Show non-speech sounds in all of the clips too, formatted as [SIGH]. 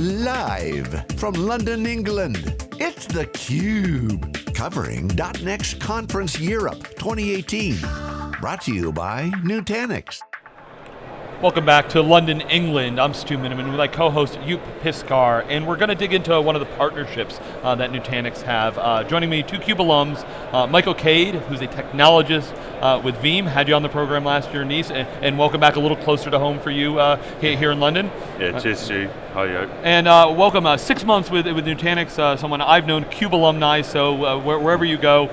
Live from London, England, it's theCUBE. Covering .next Conference Europe 2018. Brought to you by Nutanix. Welcome back to London, England. I'm Stu Miniman with my co-host Joep Piscaer, and we're going to dig into one of the partnerships uh, that Nutanix have. Uh, joining me, two CUBE alums, uh, Michael Cade, who's a technologist uh, with Veeam, had you on the program last year Nice, and, and welcome back a little closer to home for you uh, here in London. Yeah, cheers Stu. Hi, Joep. And uh, welcome, six months with, with Nutanix, someone I've known, CUBE alumni, so wherever you go,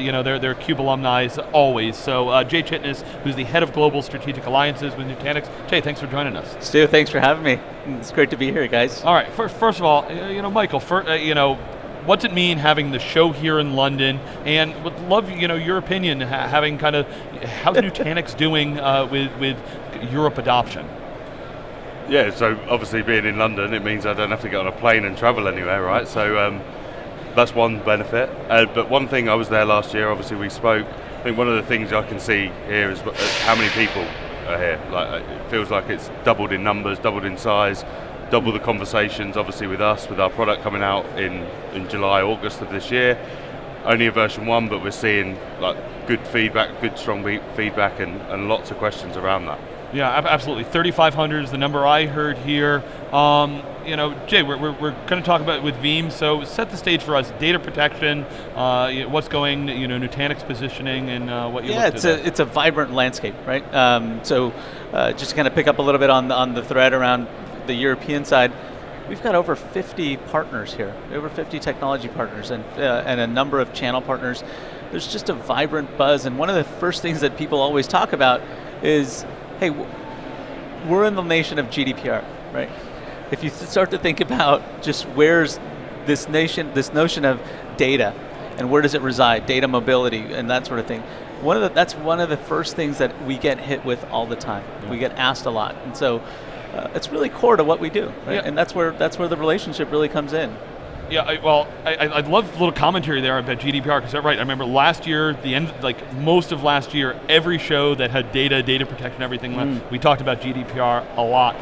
you know, they're, they're CUBE alumni always. So Jay Chitnis, who's the head of global strategic alliances with Nutanix, Jay, thanks for joining us. Stu, thanks for having me. It's great to be here, guys. All right, first, first of all, you know, Michael, for, uh, you know, what's it mean having the show here in London? And would love, you know, your opinion, ha having kind of, how's Nutanix [LAUGHS] doing uh, with, with Europe adoption? Yeah, so obviously being in London, it means I don't have to get on a plane and travel anywhere, right? So um, that's one benefit. Uh, but one thing, I was there last year, obviously we spoke. I think one of the things I can see here is uh, how many people are here. Like uh, it feels like it's doubled in numbers, doubled in size, double the conversations. Obviously with us, with our product coming out in in July, August of this year. Only a version one, but we're seeing like good feedback, good strong feedback, and, and lots of questions around that. Yeah, absolutely. 3,500 is the number I heard here. Um, you know, Jay, we're, we're, we're going to talk about it with Veeam, so set the stage for us, data protection, uh, what's going, you know, Nutanix positioning and uh, what you Yeah, it's a, it's a vibrant landscape, right? Um, so uh, just to kind of pick up a little bit on the, on the thread around the European side, we've got over 50 partners here, over 50 technology partners and, uh, and a number of channel partners. There's just a vibrant buzz, and one of the first things that people always talk about is hey, we're in the nation of GDPR, right? If you start to think about just where's this nation, this notion of data, and where does it reside, data mobility, and that sort of thing. One of the, that's one of the first things that we get hit with all the time. Yeah. We get asked a lot, and so uh, it's really core to what we do, right? Yeah. And that's where that's where the relationship really comes in. Yeah, I, well, I, I love the little commentary there about GDPR because right. I remember last year, the end, like most of last year, every show that had data, data protection, everything, mm. we talked about GDPR a lot.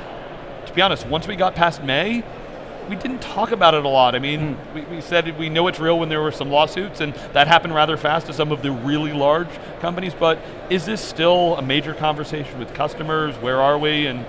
To be honest, once we got past May, we didn't talk about it a lot. I mean, mm. we, we, said we know it's real when there were some lawsuits, and that happened rather fast to some of the really large companies. But is this still a major conversation with customers? Where are we? And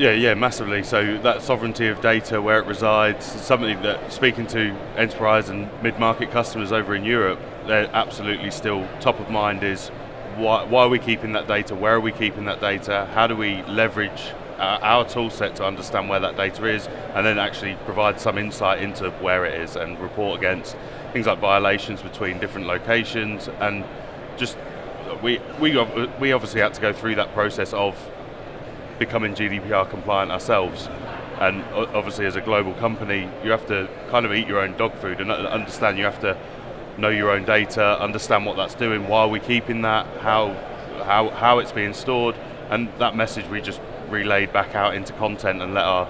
yeah, yeah, massively. So that sovereignty of data, where it resides, something that speaking to enterprise and mid-market customers over in Europe, they're absolutely still top of mind is why, why, are we keeping that data, where are we keeping that data, how do we leverage uh, our, our tool set to understand where that data is, and then actually provide some insight into where it is and report against things like violations between different locations and just we, we, we obviously had to go through that process of becoming GDPR compliant ourselves. And obviously as a global company, you have to kind of eat your own dog food and uh, understand you have to know your own data, understand what that's doing, why are we keeping that, how, how, how it's being stored, and that message we just relayed back out into content and let our,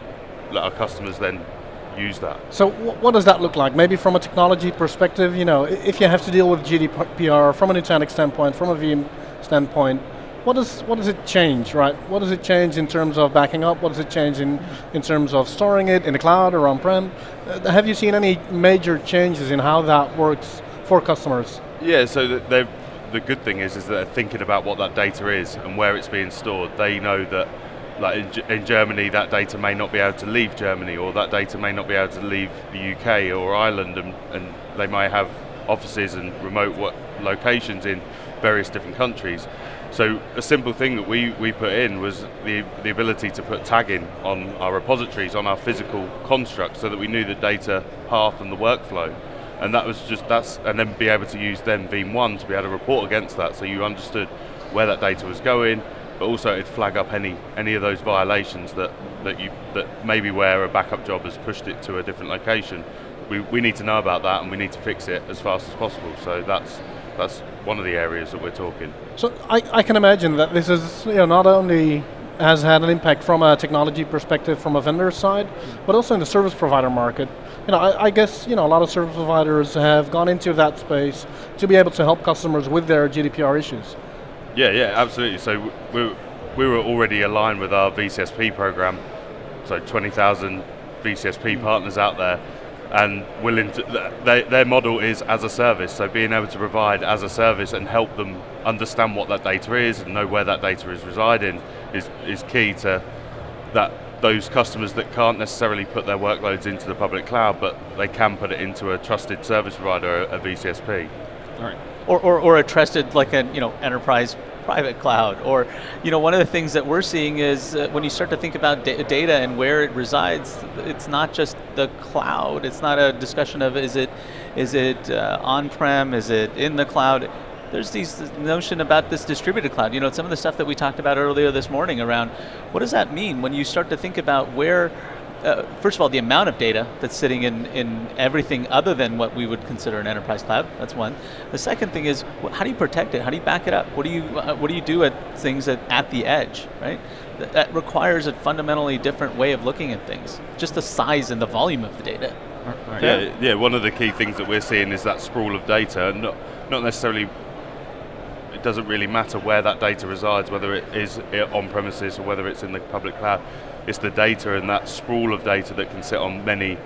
let our customers then use that. So what does that look like? Maybe from a technology perspective, you know, if you have to deal with GDPR from a Nutanix standpoint, from a Veeam standpoint, what does what does it change, right? What does it change in terms of backing up? What does it change in in terms of storing it in the cloud or on-prem? Uh, have you seen any major changes in how that works for customers? Yeah, so the, the good thing is is that they're thinking about what that data is and where it's being stored. They know that like in, in, Germany, that data may not be able to leave Germany, or that data may not be able to leave the UK or Ireland, and, and they may have offices and remote locations in various different countries. So a simple thing that we, we put in was the, the ability to put tagging on our repositories, on our physical construct, so that we knew the data path and the workflow. And that was just, that's, and then be able to use then Veeam ONE to be able to report against that, so you understood where that data was going, but also it'd flag up any, any of those violations that, that, you, that maybe where a backup job has pushed it to a different location. We, we need to know about that and we need to fix it as fast as possible. So that's, that's one of the areas that we're talking. So I, I can imagine that this is you know, not only has had an impact from a technology perspective from a vendor side, mm. but also in the service provider market. You know, I, I, guess you know, a lot of service providers have gone into that space to be able to help customers with their GDPR issues. Yeah, yeah, absolutely. So we, we were already aligned with our VCSP program, so 20,000 VCSP mm. partners out there and willing to, they, their model is as a service, so being able to provide as a service and help them understand what that data is and know where that data is residing is, is key to that those customers that can't necessarily put their workloads into the public cloud, but they can put it into a trusted service provider, a VCSP. All right. Or, or, or a trusted like a you know enterprise private cloud. Or you know one of the things that we're seeing is uh, when you start to think about da data and where it resides, it's not just the cloud. It's not a discussion of is it is it uh, on-prem, is it in the cloud there's these notion about this distributed cloud. You know, some of the stuff that we talked about earlier this morning around what does that mean when you start to think about where uh, first of all, the amount of data that's sitting in, in everything other than what we would consider an enterprise cloud. That's one. The second thing is, how do you protect it? How do you back it up? What do you uh, what do you do at things at, at the edge, right? That, that requires a fundamentally different way of looking at things. Just the size and the volume of the data. Right. Yeah, yeah. One of the key things that we're seeing is that sprawl of data, not not necessarily it doesn't really matter where that data resides, whether it is eh, on premises or whether it's in the public cloud. It's the data and that sprawl of data that can sit on many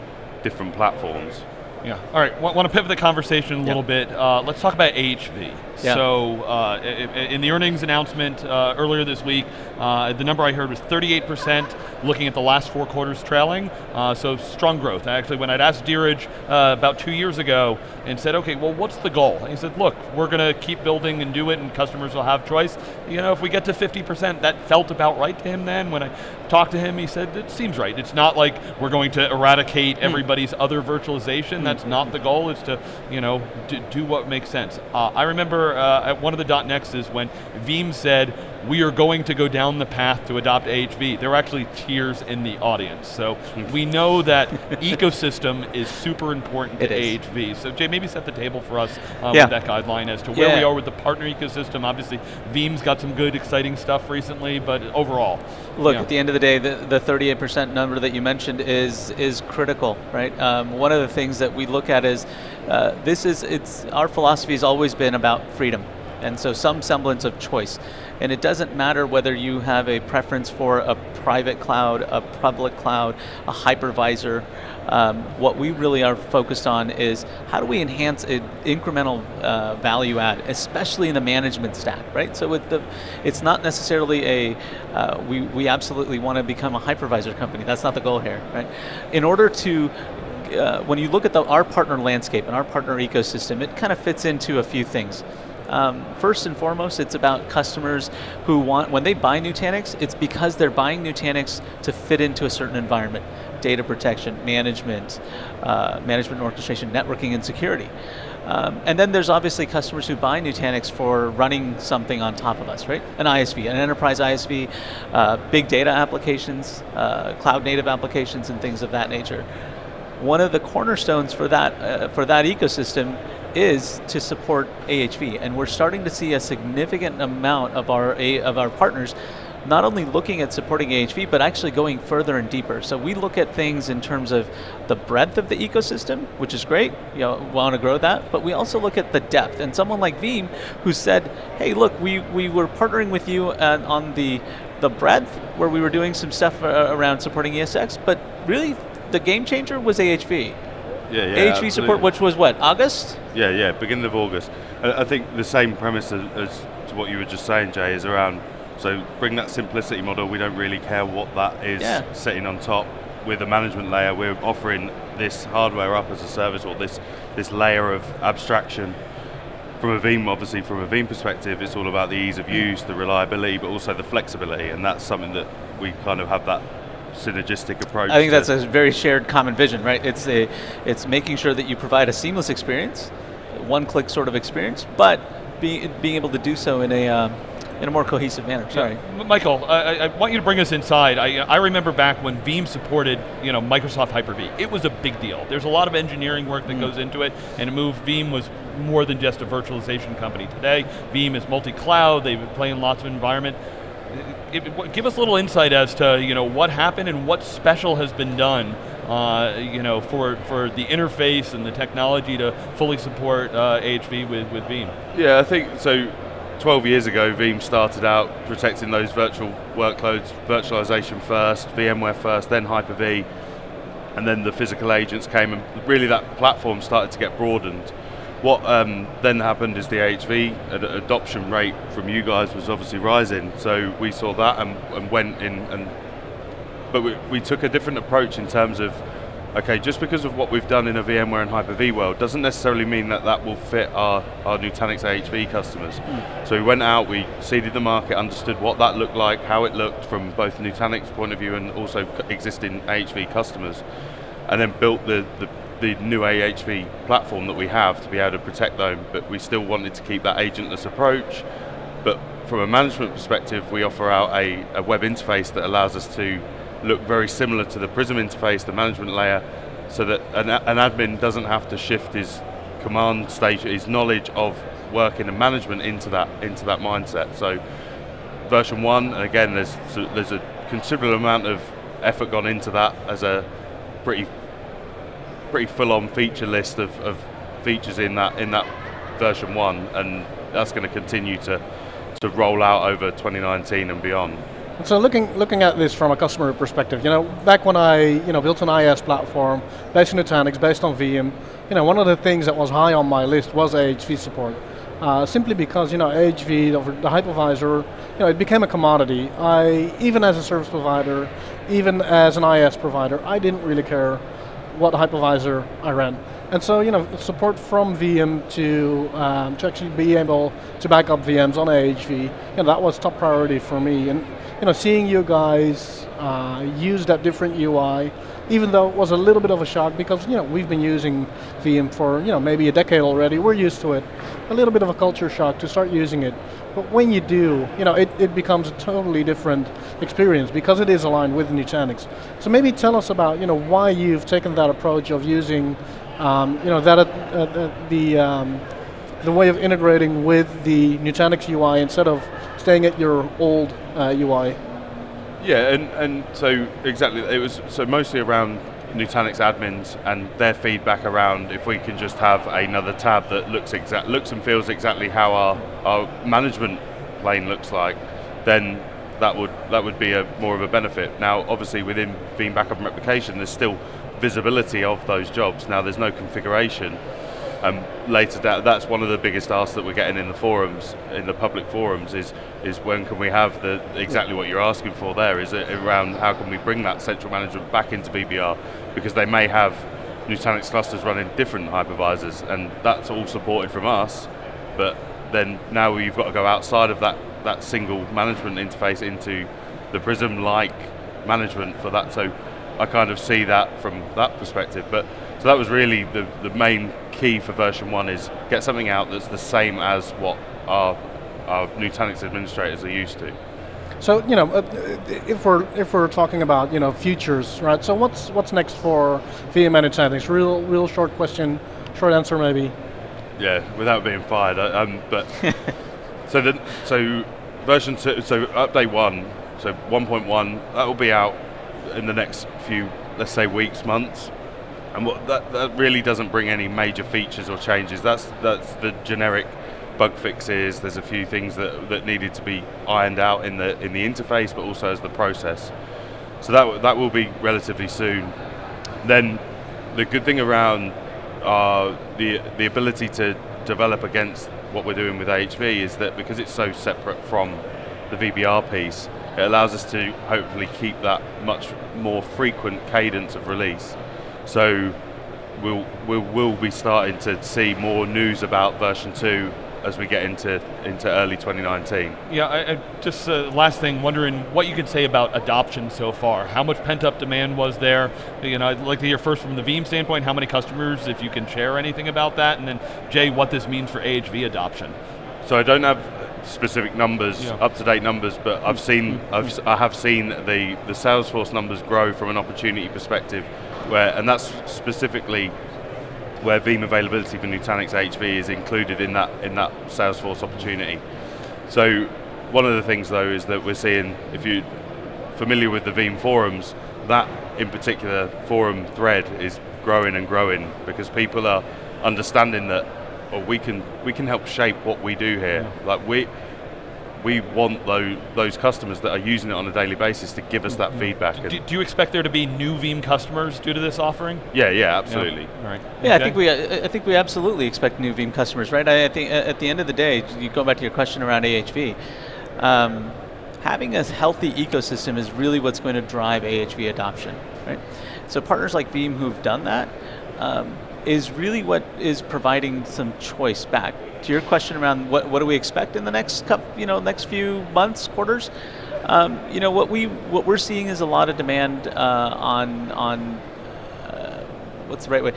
different platforms. Yeah. All right. Want, want to pivot the conversation a little bit. Uh, let's talk about AHV. Yeah. So, uh, in the earnings announcement uh, earlier this week, uh, the number I heard was 38% looking at the last four quarters trailing. Uh, so, strong growth. Actually, when I'd asked Dheeraj uh, about two years ago and said, okay, well, what's the goal? And he said, look, we're going to keep building and do it, and customers will have choice. You know, if we get to 50%, that felt about right to him then. When I talked to him, he said, it seems right. It's not like we're going to eradicate hmm. everybody's other virtualization. Mm. That's not the goal. It's to, you know, do what makes sense. I remember uh, at one of the .nexts when Veeam said, we are going to go down the path to adopt AHV. There are actually tears in the audience. So we know that ecosystem is super important to AHV. So Jay, maybe set the table for us um, yeah. with that guideline as to where yeah. we are with the partner ecosystem. Obviously, Veeam's got some good, exciting stuff recently, but overall. Look, at the end of the day, the, the 38% number that you mentioned is is critical, right? Um, one of the things that we look at is uh, this is, it's, our philosophy has always been about freedom. And so some semblance of choice. And it doesn't matter whether you have a preference for a private cloud, a public cloud, a hypervisor. Um, what we really are focused on is how do we enhance an incremental uh, value add, especially in the management stack, right? So the, it's not necessarily a, uh, we, we absolutely want to become a hypervisor company. That's not the goal here, right? In order to uh, when you look at the, our partner landscape and our partner ecosystem, it kind of fits into a few things. Um, first and foremost, it's about customers who want, when they buy Nutanix, it's because they're buying Nutanix to fit into a certain environment. Data protection, management, uh, management and orchestration, networking and security. Um, and then there's obviously customers who buy Nutanix for running something on top of us, right? An ISV, an enterprise ISV, uh, big data applications, uh, cloud native applications and things of that nature one of the cornerstones for that uh, for that ecosystem is to support AHV, and we're starting to see a significant amount of our of our partners not only looking at supporting AHV, but actually going further and deeper. So we look at things in terms of the breadth of the ecosystem, which is great, you know, want to grow that, but we also look at the depth. And someone like Veeam, who said, hey, look, we, we were partnering with you uh, on the, the breadth, where we were doing some stuff uh, around supporting ESX, but really the game changer was AHV. Yeah, yeah. Absolutely. support, which was what August? Yeah, yeah, beginning of August. I think the same premise as, as to what you were just saying, Jay, is around. So bring that simplicity model. We don't really care what that is yeah. sitting on top. With a management layer, we're offering this hardware up as a service, or this this layer of abstraction from a Veeam, obviously from a Veeam perspective, it's all about the ease of mm. use, the reliability, but also the flexibility, and that's something that we kind of have that synergistic approach. I think that's a very shared common vision, right? It's a, it's making sure that you provide a seamless experience, one-click sort of experience, but be, being able to do so in a um, in a more cohesive manner. Sorry, yeah. Michael. I, I, want you to bring us inside. I, I remember back when Veeam supported, you know, Microsoft Hyper-V. It was a big deal. There's a lot of engineering work that mm. goes into it, and it moved. Veeam was more than just a virtualization company. Today, Veeam is multi-cloud. They play in lots of environment give us a little insight as to you know what happened and what special has been done uh, you know for for the interface and the technology to fully support uh, AHV with with Veeam. Yeah, I think so. 12 years ago, Veeam started out protecting those virtual workloads, virtualization first, VMware first, then Hyper-V. and then the physical agents came, and really that platform started to get broadened. What um, then happened is the AHV ad- adoption rate from you guys was obviously rising, so we saw that and, and went in and. But we, we took a different approach in terms of okay, just because of what we've done in a VMware and Hyper-V world doesn't necessarily mean that that will fit our, our Nutanix AHV customers. So we went out, we seeded the market, understood what that looked like, how it looked from both Nutanix point of view and also existing AHV customers, and then built the, the, the new AHV platform that we have to be able to protect them, but we still wanted to keep that agentless approach. But from a management perspective, we offer out a, a web interface that allows us to look very similar to the Prism interface, the management layer, so that an, an admin doesn't have to shift his command stage, his knowledge of working and management into that into that mindset. So version one, and again, there's there's a considerable amount of effort gone into that as a pretty pretty full-on feature list of, of features in that in that version one, and that's going to continue to to roll out over 2019 and beyond. So looking looking at this from a customer perspective, you know, back when I you know built an IaaS platform based on Nutanix, based on Veeam, you know, one of the things that was high on my list was AHV support. Uh, simply because you know AHV, the hypervisor, you know, it became a commodity. I even as a service provider, even as an IaaS provider, I didn't really care what hypervisor I ran. And so, you know, support from Veeam to um, to actually be able to back up VMs on AHV, you know, that was top priority for me. And you know, seeing you guys uh, use that different UI, even though it was a little bit of a shock because you know we've been using Veeam for you know maybe a decade already. We're used to it. A little bit of a culture shock to start using it. But when you do, you know, it, it becomes a totally different experience because it is aligned with Nutanix. So maybe tell us about you know why you've taken that approach of using um, you know that uh, the um, the way of integrating with the Nutanix UI instead of staying at your old uh, UI. Yeah, and, and so exactly, it was so mostly around Nutanix admins and their feedback around if we can just have another tab that looks exact looks and feels exactly how our, our management plane looks like, then that would that would be a more of a benefit. Now, obviously, within Veeam backup and replication, there's still visibility of those jobs. Now, there's no configuration. Um, later, that, that's one of the biggest asks that we're getting in the forums, in the public forums, is is when can we have the exactly what you're asking for there? Is it around how can we bring that central management back into VBR because they may have Nutanix clusters running different hypervisors, and that's all supported from us. But then now you've got to go outside of that that single management interface into the Prism-like management for that. So I kind of see that from that perspective. But so that was really the, the main key for version one is get something out that's the same as what our, our Nutanix administrators are used to. So you know, uh, if we're if we're talking about you know futures, right? So what's what's next for Veeam and Nutanix? Real real short question, short answer maybe. Yeah, without being fired. uh, Um, but [LAUGHS] so the so version two, so update one, so 1.1, that will be out in the next few, let's say, weeks, months. And what that, that really doesn't bring any major features or changes. That's that's the generic bug fixes. There's a few things that, that needed to be ironed out in the in the interface, but also as the process. So that that will be relatively soon. Then the good thing around uh, the the ability to develop against what we're doing with AHV is that because it's so separate from the VBR piece, it allows us to hopefully keep that much more frequent cadence of release. So we'll, we'll, we'll be starting to see more news about version 2 as we get into, into early 2019. Yeah, I, I just uh, last thing, wondering what you could say about adoption so far. How much pent-up demand was there? You know, I'd like to hear first from the Veeam standpoint, how many customers, if you can share anything about that, and then Jay, what this means for AHV adoption. So I don't have specific numbers, Yeah. up-to-date numbers, but I've seen, I've, I have seen the, the Salesforce numbers grow from an opportunity perspective, where, and that's specifically where Veeam availability for Nutanix AHV is included in that in that Salesforce opportunity. So one of the things though is that we're seeing, if you're familiar with the Veeam forums, that in particular forum thread is growing and growing because people are understanding that oh, we can we can help shape what we do here. Like we we want those, those customers that are using it on a daily basis to give us that Mm-hmm. feedback. Do, do you expect there to be new Veeam customers due to this offering? yeah, yeah, absolutely. All right. Yeah, I think we I I think we absolutely expect new Veeam customers, right? I, I think at the end of the day, you go back to your question around AHV. Um, having a healthy ecosystem is really what's going to drive AHV adoption, right? So partners like Veeam who've done that um, is really what is providing some choice back. To your question around what, what do we expect in the next couple, you know, next few months, quarters, um, you know, what we what we're seeing is a lot of demand uh, on on what's the right way?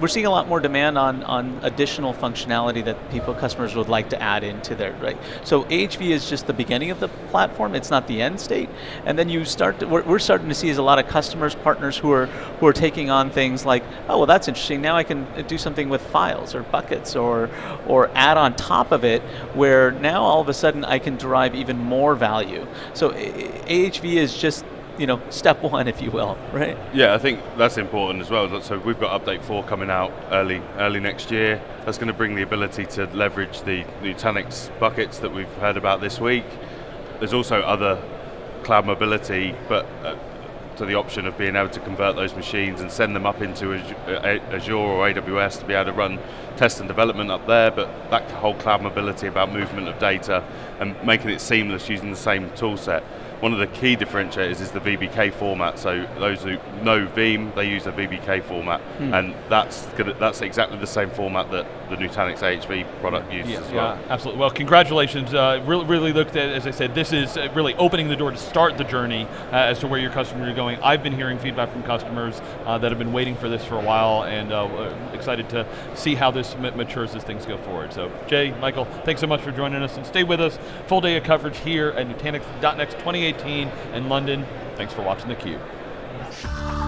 We're seeing a lot more demand on, on additional functionality that people, customers would like to add into their, right? So AHV is just the beginning of the platform, it's not the end state. And then you start, to, we're, we're starting to see is a lot of customers, partners who are, who are taking on things like, oh, well that's interesting, now I can do something with files or buckets or, or add on top of it where now all of a sudden I can derive even more value. So AHV is just, you know, step one, if you will, right? Yeah, I think that's important as well. So we've got update four coming out early, early next year. That's going to bring the ability to leverage the Nutanix buckets that we've heard about this week. There's also other cloud mobility, but uh, to the option of being able to convert those machines and send them up into Azure or AWS to be able to run test and development up there. But that whole cloud mobility about movement of data and making it seamless using the same tool set. One of the key differentiators is the VBK format. So those who know Veeam, they use a VBK format, and that's gonna, that's exactly the same format that the Nutanix AHV product uses Yeah, as well. yeah, absolutely. Well, congratulations. Uh, really, really looked at, as I said, this is uh, really opening the door to start the journey uh, as to where your customers are going. I've been hearing feedback from customers uh, that have been waiting for this for a while and uh, excited to see how this matures as things go forward. So, Jay, Michael, thanks so much for joining us and stay with us. Full day of coverage here at Nutanix.next 2018 in London. Thanks for watching theCUBE.